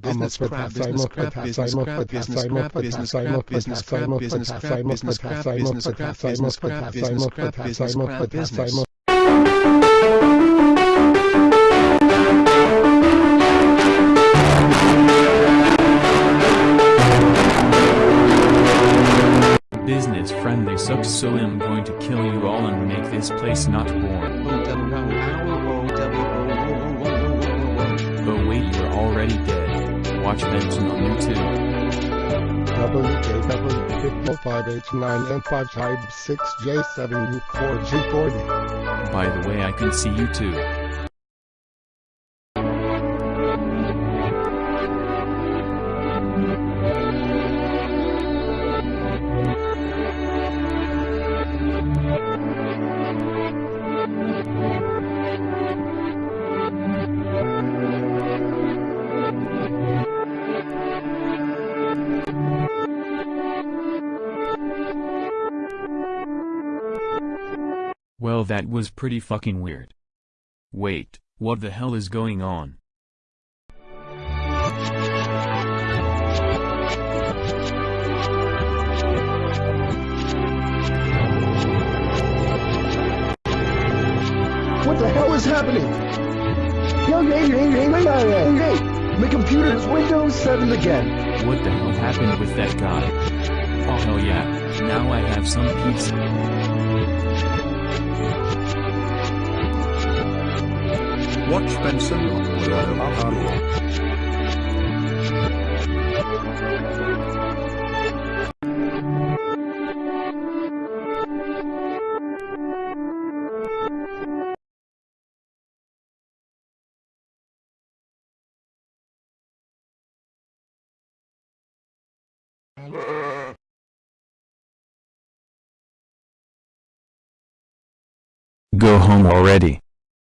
business crap, business crap, business crap, business crap, business crap, business crap, business crap, business crap, business crap, business crap, business crap, business crap, business. Business friendly sucks so I'm going to kill you all and make this place not born. Oh wait you're already dead. Watch Benson on YouTube. WJW55H9N5 type 6J7U4G40. By the way I can see you too. Well that was pretty fucking weird. Wait, what the hell is going on? What the hell is happening? Yo, hey, hey, hey, wait, hey, hey, my computer is Windows 7 again. What the hell happened with that guy? Oh hell yeah, now I have some pizza. Watch Benson on YouTube. Go home already.